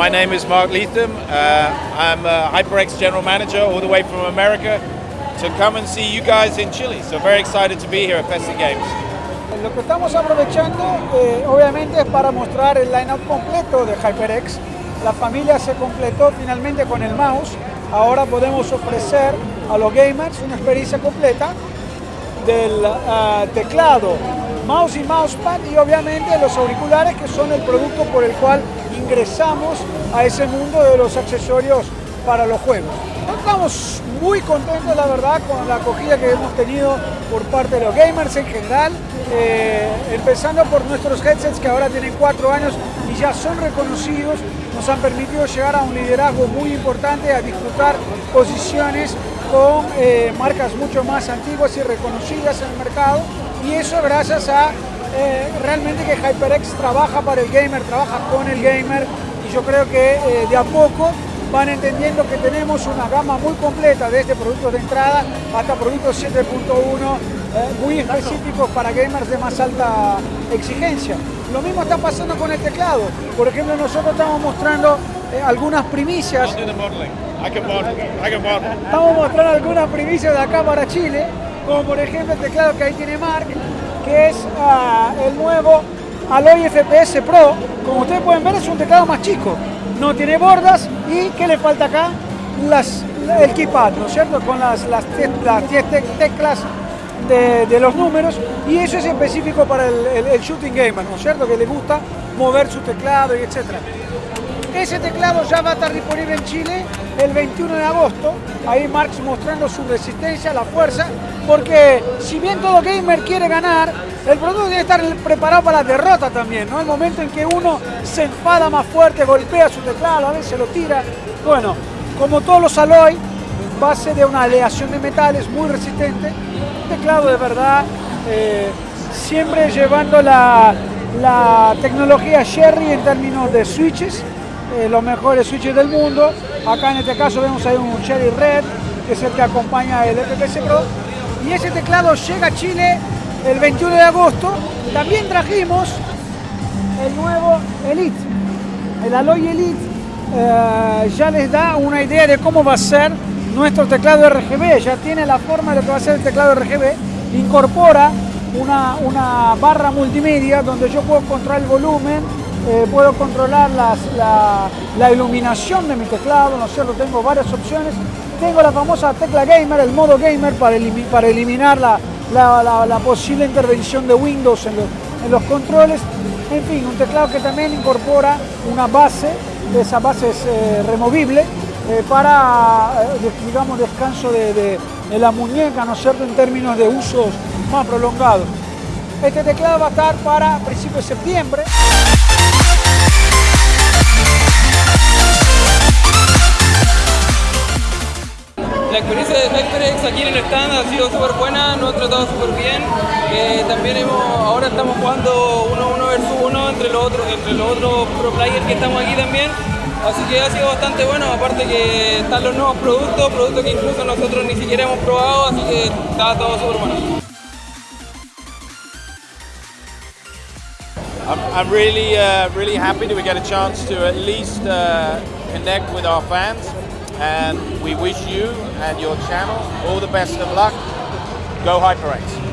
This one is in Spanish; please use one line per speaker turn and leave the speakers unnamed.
my name is Mark Leatham. Uh, I'm a HyperX General Manager all the way from America to come and see you guys in Chile. So very excited to be here at Festi Games.
Lo que estamos aprovechando eh, obviamente es para mostrar el lineup completo de HyperX. La familia se completó finalmente con el mouse. Ahora podemos ofrecer a los gamers una experiencia completa del uh, teclado, mouse y mousepad y obviamente los auriculares que son el producto por el cual ingresamos a ese mundo de los accesorios para los juegos. Estamos muy contentos, la verdad, con la acogida que hemos tenido por parte de los gamers en general, eh, empezando por nuestros headsets que ahora tienen cuatro años y ya son reconocidos, nos han permitido llegar a un liderazgo muy importante, a disfrutar posiciones con eh, marcas mucho más antiguas y reconocidas en el mercado y eso gracias a eh, realmente que HyperX trabaja para el gamer, trabaja con el gamer y yo creo que eh, de a poco van entendiendo que tenemos una gama muy completa desde productos de entrada hasta productos 7.1 muy específicos para gamers de más alta exigencia. Lo mismo está pasando con el teclado. Por ejemplo, nosotros estamos mostrando algunas primicias. Estamos mostrando algunas primicias de acá para Chile, como por ejemplo el teclado que ahí tiene Mark, que es uh, el nuevo Alloy FPS Pro. Como ustedes pueden ver es un teclado más chico, no tiene bordas y ¿qué le falta acá? Las, el keypad, ¿no es cierto? Con las, las, las teclas de, los números y eso es específico para el shooting gamer, ¿no es cierto? Que le gusta mover su teclado y etcétera. Ese teclado ya va a estar disponible en Chile el 21 de agosto. Ahí Marx mostrando su resistencia, la fuerza, porque si bien todo gamer quiere ganar, el producto debe estar preparado para la derrota también, ¿no? El momento en que uno se enfada más fuerte, golpea su teclado, a veces lo tira. Bueno, como todos los Alloy, base de una aleación de metales muy resistente, un teclado de verdad, eh, siempre llevando la, la tecnología Sherry en términos de switches, eh, los mejores switches del mundo. Acá en este caso vemos ahí un Cherry Red, que es el que acompaña el FPC Pro. Y ese teclado llega a Chile el 21 de agosto. También trajimos el nuevo Elite. El Alloy Elite eh, ya les da una idea de cómo va a ser nuestro teclado RGB. Ya tiene la forma de lo que va a ser el teclado RGB. Incorpora una, una barra multimedia donde yo puedo controlar el volumen, eh, puedo controlar la, iluminación de mi teclado, ¿no cierto? Tengo varias opciones. Tengo la famosa tecla gamer, el modo gamer para, para eliminar la, la, posible intervención de Windows en los, controles. En fin, un teclado que también incorpora una base, esa base es eh, removible eh, para, digamos, descanso de, de, de la muñeca, ¿no es cierto?, en términos de usos más prolongados. Este teclado va a estar para principios de septiembre.
Aquí en el stand ha sido súper buena, nos ha tratado súper bien. Eh, también hemos, ahora estamos jugando uno, uno versus uno entre los otros, entre los otros pro players que estamos aquí también. Así que ha sido bastante bueno, aparte que están los nuevos productos, productos que incluso nosotros ni siquiera hemos probado, así que está todo súper bueno.
I'm, I'm really, uh, really happy that we get a chance to at least uh, connect with our fans. And we wish you and your channel all the best of luck. Go HyperX.